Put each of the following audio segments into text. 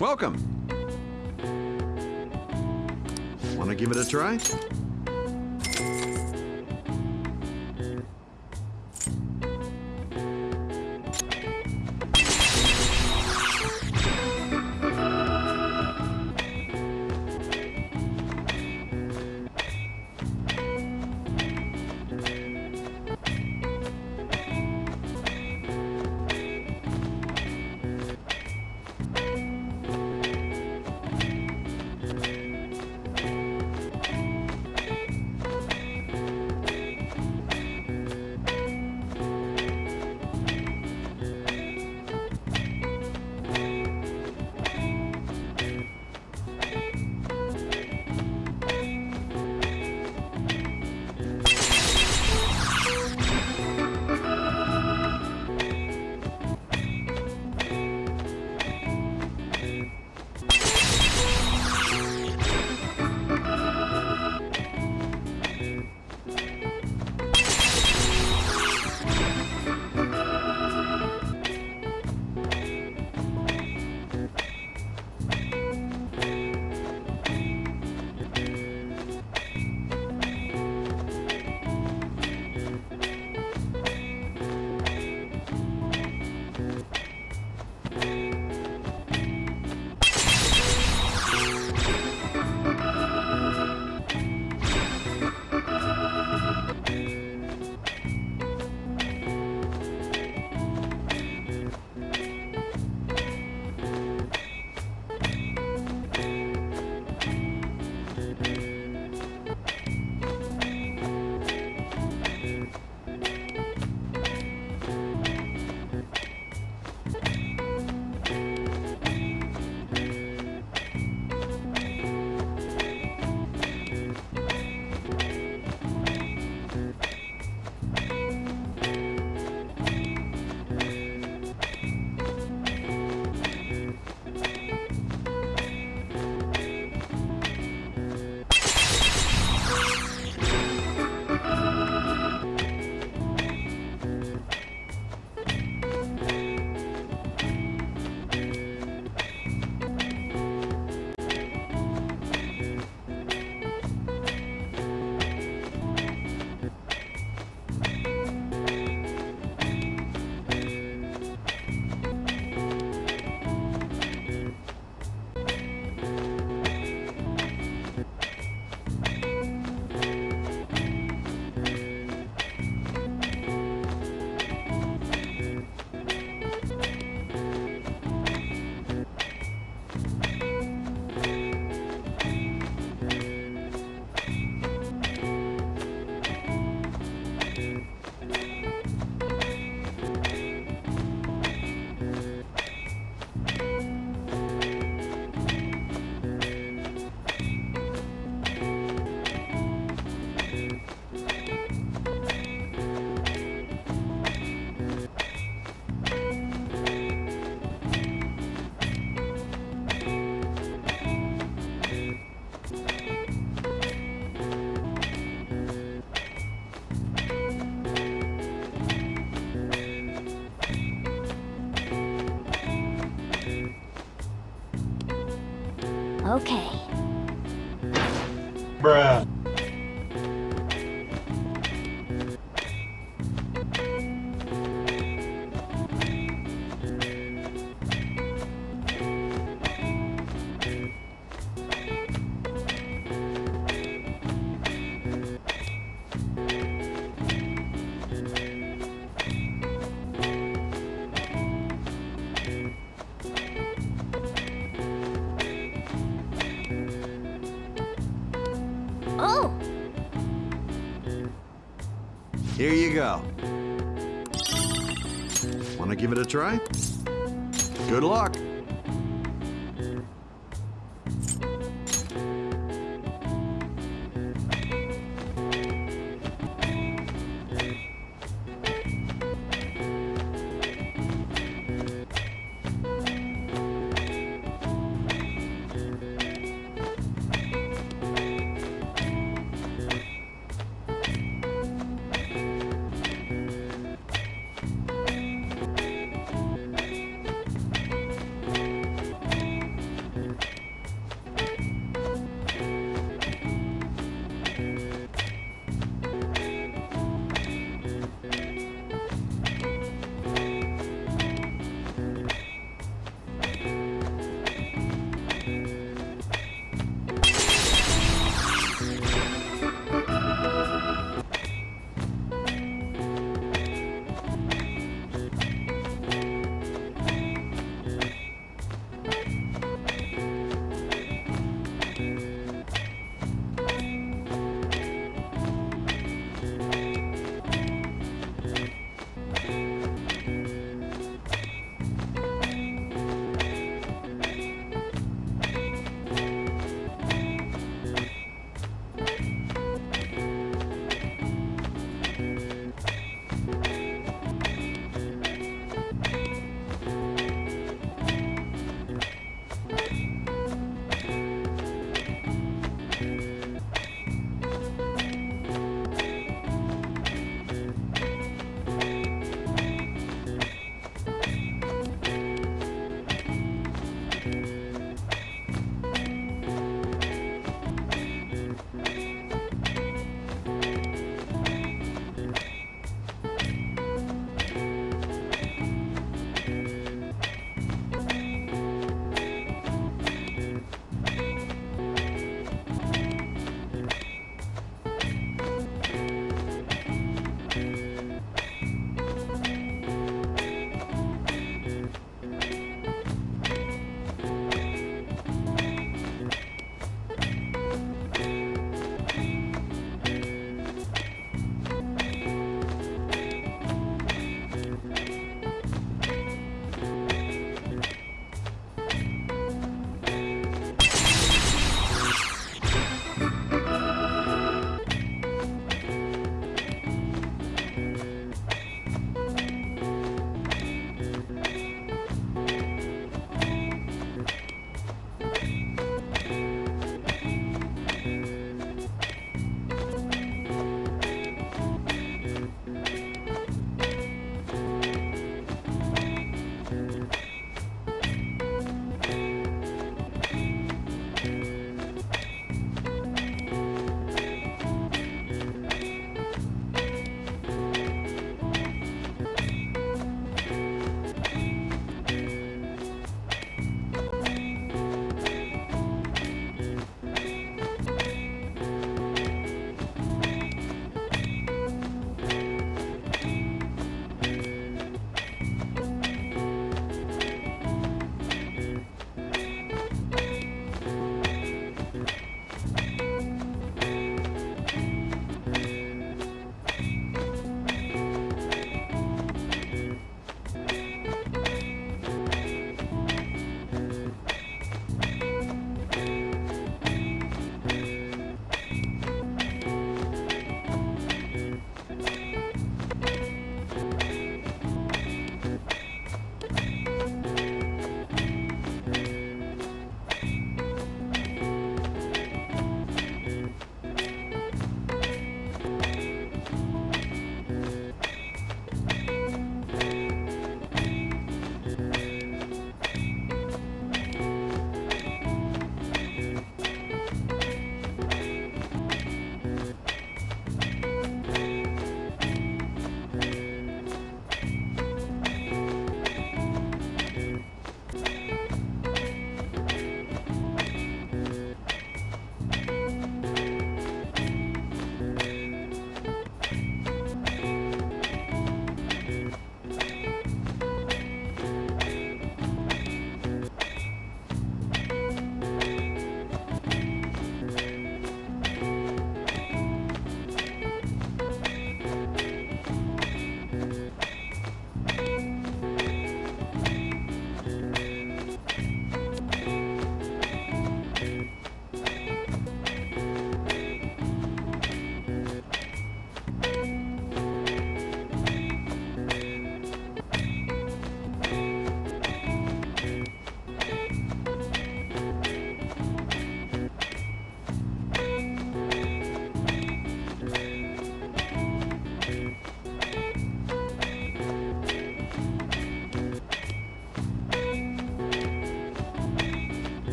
Welcome. Want to give it a try? Bruh. Here you go. Want to give it a try? Good luck.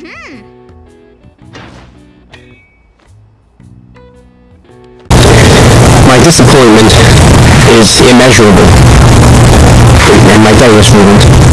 Mm-hmm. My disappointment is immeasurable, and my day is ruined.